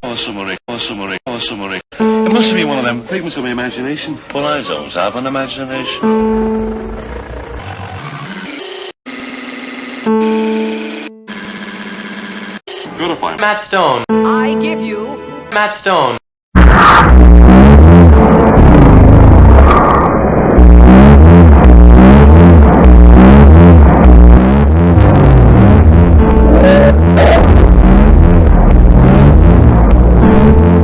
Awesome, awesome, awesome, awesome. It must be one of them figments of my imagination. Well, I don't have an imagination. Gotta find Matt Stone. I give you Matt Stone.